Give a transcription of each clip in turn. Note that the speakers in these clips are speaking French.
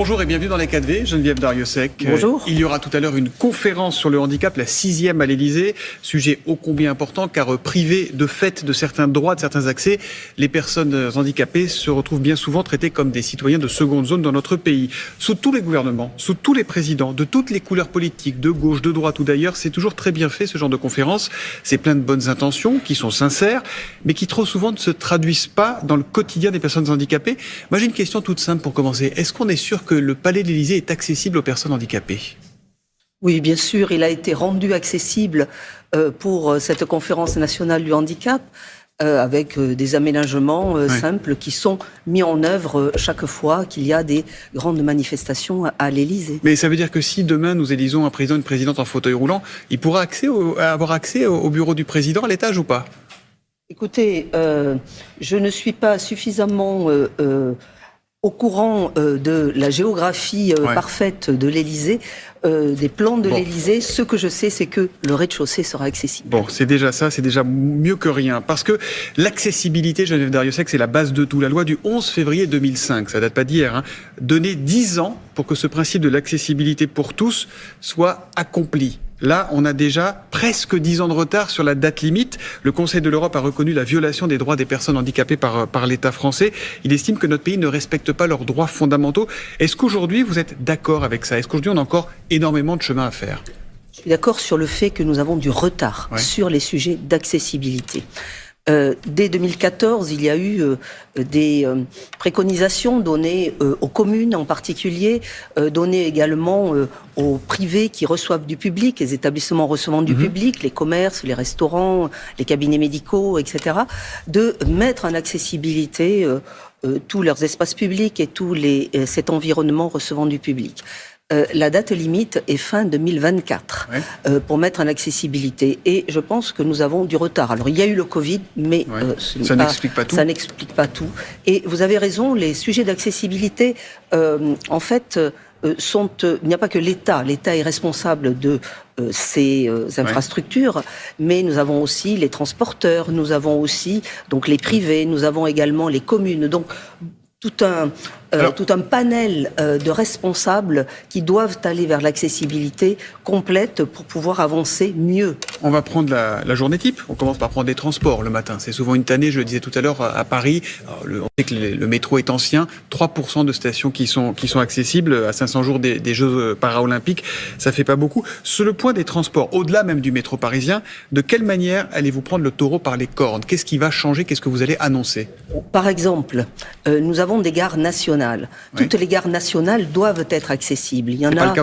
Bonjour et bienvenue dans les 4V, Geneviève Dariussec. Bonjour. Il y aura tout à l'heure une conférence sur le handicap, la sixième à l'Elysée. Sujet ô combien important car privé de fait de certains droits, de certains accès, les personnes handicapées se retrouvent bien souvent traitées comme des citoyens de seconde zone dans notre pays. Sous tous les gouvernements, sous tous les présidents, de toutes les couleurs politiques, de gauche, de droite ou d'ailleurs, c'est toujours très bien fait ce genre de conférence. C'est plein de bonnes intentions qui sont sincères, mais qui trop souvent ne se traduisent pas dans le quotidien des personnes handicapées. Moi j'ai une question toute simple pour commencer. Est-ce qu'on est sûr que que le Palais de l'Élysée est accessible aux personnes handicapées Oui, bien sûr, il a été rendu accessible euh, pour euh, cette conférence nationale du handicap. Euh, avec des aménagements simples qui sont mis en œuvre chaque fois qu'il y a des grandes manifestations à, l'Élysée. Mais ça veut dire que si demain nous élisons un président, une présidente en fauteuil roulant, il pourra accès avoir accès au, bureau du président à l'étage ou pas? Écoutez, je ne suis pas suffisamment au courant euh, de la géographie euh, parfaite de l'Élysée, euh, des plans de l'Élysée, ce que je sais, c'est que le rez-de-chaussée sera accessible. Bon, c'est déjà ça, c'est déjà mieux que rien. Parce que l'accessibilité, Geneviève Dariussec, c'est la base de tout. La loi du 11 février 2005, ça date pas d'hier, hein, donner 10 ans pour que ce principe de l'accessibilité pour tous soit accompli. Là, on a déjà presque dix ans de retard sur la date limite. Le Conseil de l'Europe a reconnu la violation des droits des personnes handicapées par, par l'État français. Il estime que notre pays ne respecte pas leurs droits fondamentaux. Est-ce qu'aujourd'hui, vous êtes d'accord avec ça? Est-ce qu'aujourd'hui, on a encore énormément de chemin à faire? Je suis d'accord sur le fait que nous avons du retard sur les sujets d'accessibilité. Euh, dès 2014, il y a eu euh, des euh, préconisations données aux communes en particulier, données également aux privés qui reçoivent du public, les établissements recevant du mhm. public, les commerces, les restaurants, les cabinets médicaux, etc., de mettre en accessibilité tous leurs espaces publics et tout les, cet environnement recevant du public. Euh, la date limite est fin 2024 euh, pour mettre en accessibilité. Et je pense que nous avons du retard. Alors, il y a eu le Covid, mais euh, ça n'explique pas tout. Ça n'explique pas tout. Et vous avez raison, les sujets d'accessibilité, en fait, sont. il n'y a pas que l'État. L'État est responsable de ces infrastructures, mais nous avons aussi les transporteurs, nous avons aussi donc les privés, nous avons également les communes. Donc tout un, euh, tout un panel euh, de responsables qui doivent aller vers l'accessibilité complète pour pouvoir avancer mieux. On va prendre la, journée type. On commence par prendre des transports le matin. C'est souvent une tannée, je le disais tout à l'heure, à Paris. le, on sait que le, métro est ancien. 3% de stations qui sont, qui sont accessibles à 500 jours des, des Jeux paralympiques. Ça fait pas beaucoup. Sur le point des transports, au-delà même du métro parisien, de quelle manière allez-vous prendre le taureau par les cornes? Qu'est-ce qui va changer? Qu'est-ce que vous allez annoncer? Par exemple, euh, nous avons des gares nationales. Toutes les gares nationales doivent être accessibles. Il y en a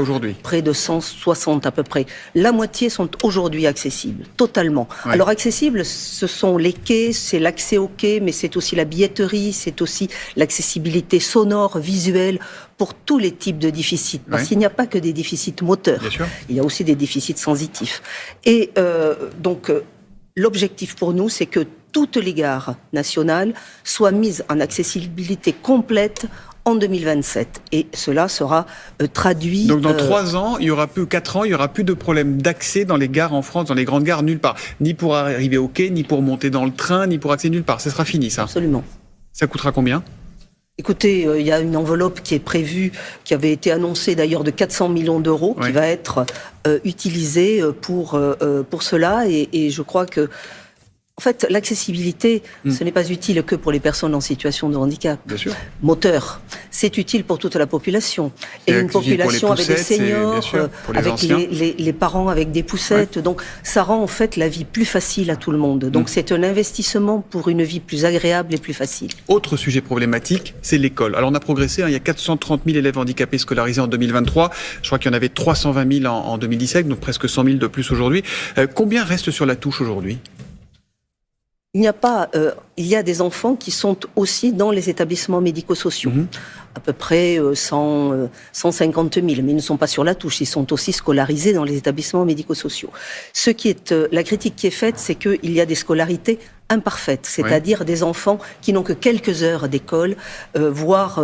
près de 160 à peu près. La moitié sont aujourd'hui accessibles, totalement. Alors accessibles, ce sont les quais, c'est l'accès aux quais, mais c'est aussi la billetterie, c'est aussi l'accessibilité sonore, visuelle pour tous les types de déficits. Parce qu'il n'y a pas que des déficits moteurs. Il y a aussi des déficits sensitifs. Et euh, donc, euh, l'objectif pour nous, c'est que toutes les gares nationales soient mises en accessibilité complète en 2027. Et cela sera euh, traduit. Donc dans euh, trois ans, il y aura plus quatre ans, il y aura plus de problème d'accès dans les gares en France, dans les grandes gares nulle part, ni pour arriver au quai, ni pour monter dans le train, ni pour accéder nulle part. Ce sera fini, ça. Absolument. Ça coûtera combien? Écoutez, euh, il y a une enveloppe qui est prévue, qui avait été annoncée d'ailleurs de 400 millions d'euros, qui va être utilisée pour, pour cela. Et, et je crois que en fait, l'accessibilité, hmm. ce n'est pas utile que pour les personnes en situation de handicap. Bien sûr. Moteur, c'est utile pour toute la population. Et, une population avec des seniors, avec les, parents avec des poussettes. Donc, ça rend en fait la vie plus facile à tout le monde. Donc, hmm. c'est un investissement pour une vie plus agréable et plus facile. Autre sujet problématique, c'est l'école. Alors, on a progressé. Hein. il y a 430 000 élèves handicapés scolarisés en 2023. Je crois qu'il y en avait 320 000 en, 2017, donc presque 100 000 de plus aujourd'hui. Euh, combien reste sur la touche aujourd'hui? Il n'y a pas, euh, il y a des enfants qui sont aussi dans les établissements médico-sociaux. Mhm. À peu près 100, 150 000, mais ils ne sont pas sur la touche. Ils sont aussi scolarisés dans les établissements médico-sociaux. Ce qui est, euh, la critique qui est faite, c'est qu'il y a des scolarités imparfaites, c'est-à-dire des enfants qui n'ont que quelques heures d'école, euh, voire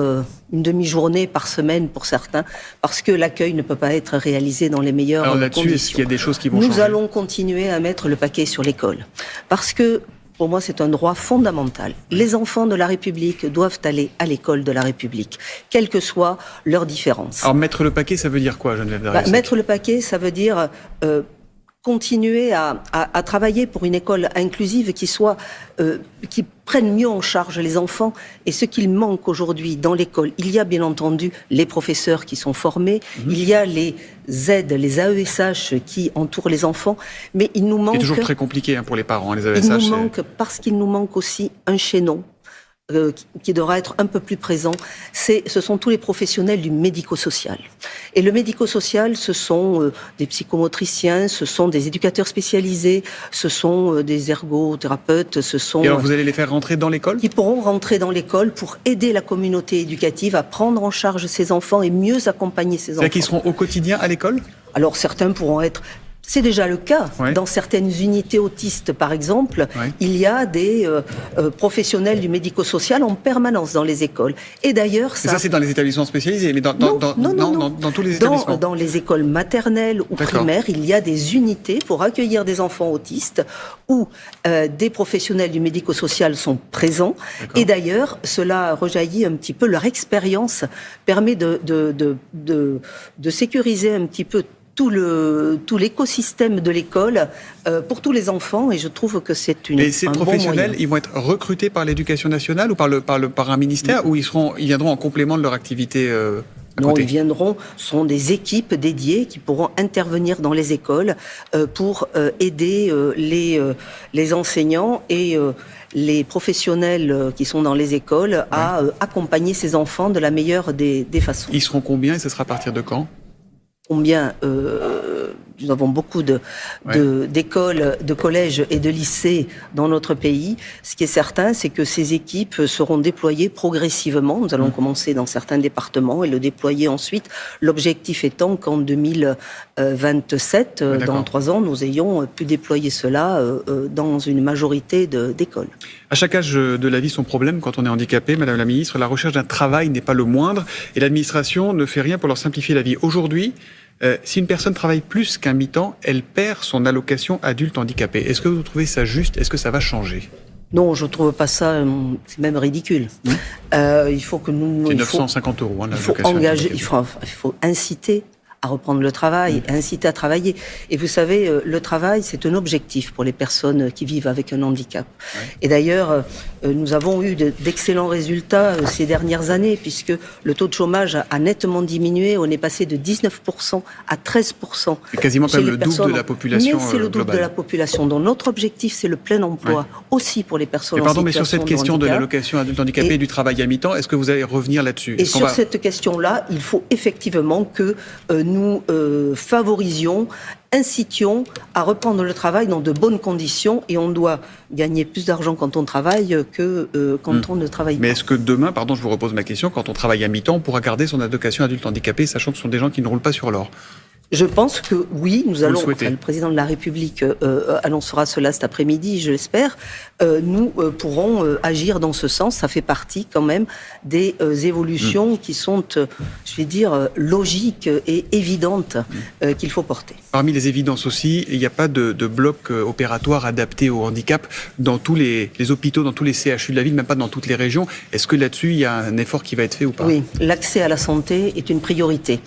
une demi-journée par semaine pour certains, parce que l'accueil ne peut pas être réalisé dans les meilleures Alors là-dessus, est-ce qu'il y a des choses qui vont Nous allons continuer à mettre le paquet sur l'école, parce que pour moi, c'est un droit fondamental. Les enfants de la République doivent aller à l'école de la République, quelles que soient leurs différences. Alors, mettre le paquet, ça veut dire quoi, Geneviève bah, Mettre le paquet, ça veut dire euh, continuer à, travailler pour une école inclusive qui soit euh, qui prenne mieux en charge les enfants et ce qu'il manque aujourd'hui dans l'école. Il y a bien entendu les professeurs qui sont formés, mhm. il y a les aides, les AESH qui entourent les enfants, mais il nous manque. C'est toujours très compliqué hein, pour les parents, les AESH. Il nous manque parce qu'il nous manque aussi un chaînon euh, qui devra être un peu plus présent, c'est, ce sont tous les professionnels du médico-social. Et le médico-social, ce sont euh, des psychomotriciens, ce sont des éducateurs spécialisés, ce sont euh, des ergothérapeutes, ce sont... Et alors vous allez les faire rentrer dans l'école? Qui pourront rentrer dans l'école pour aider la communauté éducative à prendre en charge ses enfants et mieux accompagner ses enfants. C'est-à-dire qu'ils seront au quotidien à l'école? Alors certains pourront être c'est déjà le cas. Dans certaines unités autistes, par exemple, il y a des euh, euh, professionnels du médico-social en permanence dans les écoles. Et d'ailleurs, ça... ça, c'est dans les établissements spécialisés, mais dans, non, dans, non, non, dans, tous les établissements. Dans les écoles maternelles ou primaires, il y a des unités pour accueillir des enfants autistes où euh, des professionnels du médico-social sont présents. Et d'ailleurs, cela rejaillit un petit peu, leur expérience permet de, de, de, de, de sécuriser un petit peu tout le tout l'écosystème de l'école euh, pour tous les enfants et je trouve que c'est une. Et ces professionnels, ils vont être recrutés par l'éducation nationale ou par le par le par un ministère ou ils seront ils viendront en complément de leur activité. Euh, non, ils viendront, sont des équipes dédiées qui pourront intervenir dans les écoles euh, pour euh, aider euh, les, les enseignants et les professionnels qui sont dans les écoles à accompagner ces enfants de la meilleure des, des façons. Ils seront combien et ce sera à partir de quand? Combien euh, nous avons beaucoup de, d'écoles, de, collèges et de lycées dans notre pays. Ce qui est certain, c'est que ces équipes seront déployées progressivement. Nous allons mmh. commencer dans certains départements et le déployer ensuite. L'objectif étant qu'en 2027, euh, dans trois ans, nous ayons pu déployer cela euh, dans une majorité d'écoles. À chaque âge de la vie, son problème quand on est handicapé, Madame la Ministre, la recherche d'un travail n'est pas le moindre et l'administration ne fait rien pour leur simplifier la vie. Aujourd'hui, euh, si une personne travaille plus qu'un mi-temps, elle perd son allocation adulte handicapé. Est-ce que vous trouvez ça juste? Est-ce que ça va changer? Non, je trouve pas ça, euh, c'est même ridicule. Mmh. Euh, il faut que nous. C'est 950 euros. Hein, il faut engager, il faut, il faut inciter à reprendre le travail, mmh. inciter à travailler. Et vous savez, euh, le travail, c'est un objectif pour les personnes qui vivent avec un handicap. Et d'ailleurs, euh, nous avons eu d'excellents résultats euh, ces dernières années, puisque le taux de chômage a nettement diminué. On est passé de 19% à 13%. C'est quasiment comme le double de la population. c'est le double de la population. Donc notre objectif, c'est le plein emploi, aussi pour les personnes mais pardon, mais sur cette question de, l'allocation adulte handicapé et, du travail à mi-temps, est-ce que vous allez revenir là-dessus? Et sur cette question-là, il faut effectivement que nous euh, favorisions, incitions à reprendre le travail dans de bonnes conditions et on doit gagner plus d'argent quand on travaille que euh, quand hmm. on ne travaille pas. Mais est-ce que demain, pardon, je vous repose ma question, quand on travaille à mi-temps, on pourra garder son allocation adulte handicapé, sachant que ce sont des gens qui ne roulent pas sur l'or? Je pense que oui, nous allons. Le, président de la République euh, euh, annoncera cela cet après-midi, je l'espère. Euh, nous pourrons agir dans ce sens. Ça fait partie quand même des évolutions mm. qui sont, je vais dire, logiques et évidentes mm. qu'il faut porter. Parmi les évidences aussi, il n'y a pas de, bloc opératoire adapté au handicap dans tous les, les, hôpitaux, dans tous les CHU de la ville, même pas dans toutes les régions. Est-ce que là-dessus, il y a un effort qui va être fait ou pas? Oui, l'accès à la santé est une priorité.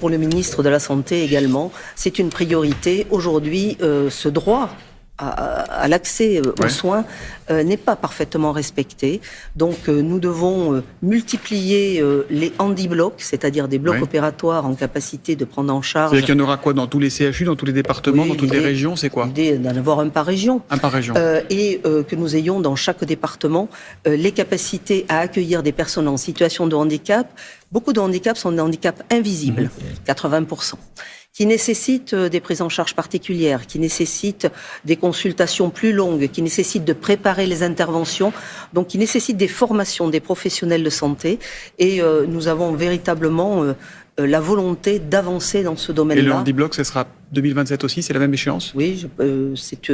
Pour le ministre de la Santé également. C'est une priorité. Aujourd'hui, euh, ce droit à, l'accès euh, aux soins euh, n'est pas parfaitement respecté. Donc euh, nous devons multiplier les handi-blocs, c'est-à-dire des blocs opératoires en capacité de prendre en charge. C'est-à-dire qu'il y en aura quoi dans tous les CHU, dans tous les départements, dans toutes les régions C'est quoi L'idée d'en avoir un par région. Un par région. et que nous ayons dans chaque département les capacités à accueillir des personnes en situation de handicap. Beaucoup de handicaps sont des handicaps invisibles, 80% qui nécessitent euh, des prises en charge particulières, qui nécessitent des consultations plus longues, qui nécessitent de préparer les interventions, donc qui nécessitent des formations des professionnels de santé. Et euh, nous avons véritablement euh, la volonté d'avancer dans ce domaine-là. Et le handiblock, ce sera 2027 aussi, c'est la même échéance? Oui, c'est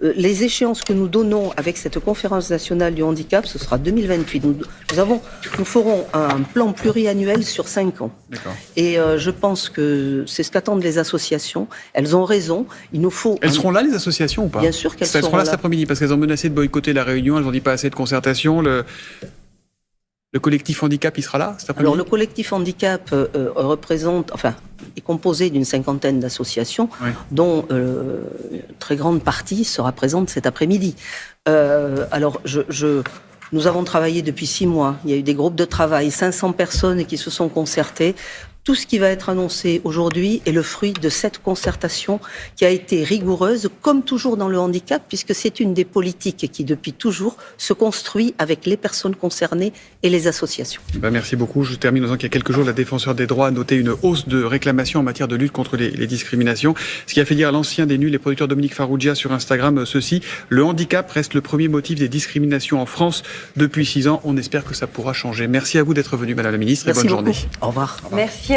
les échéances que nous donnons avec cette conférence nationale du handicap, ce sera 2028. Nous, nous avons, nous ferons un plan pluriannuel sur cinq ans. Et je pense que c'est ce qu'attendent les associations. Elles ont raison. Il nous faut. Elles seront là, les associations ou pas? Bien sûr qu'elles seront, elles seront là. cet après-midi parce qu'elles ont menacé de boycotter la réunion. Elles n'ont dit pas assez de concertation. Le, le collectif handicap, il sera là cet Alors le collectif handicap euh, euh, représente, enfin, est composé d'une cinquantaine d'associations, dont euh, une très grande partie sera présente cet après-midi. alors je, nous avons travaillé depuis six mois. Il y a eu des groupes de travail, 500 personnes qui se sont concertées tout ce qui va être annoncé aujourd'hui est le fruit de cette concertation qui a été rigoureuse, comme toujours dans le handicap, puisque c'est une des politiques qui, depuis toujours, se construit avec les personnes concernées et les associations. Ben merci beaucoup. Je termine en disant qu'il y a quelques jours, la défenseur des droits a noté une hausse de réclamations en matière de lutte contre les, discriminations, ce qui a fait dire à l'ancien des nuls, les producteurs Dominique Farrugia sur Instagram, euh, ceci, le handicap reste le premier motif des discriminations en France depuis six ans. On espère que ça pourra changer. Merci à vous d'être venu, Madame la Ministre, et bonne journée. Au revoir. Merci.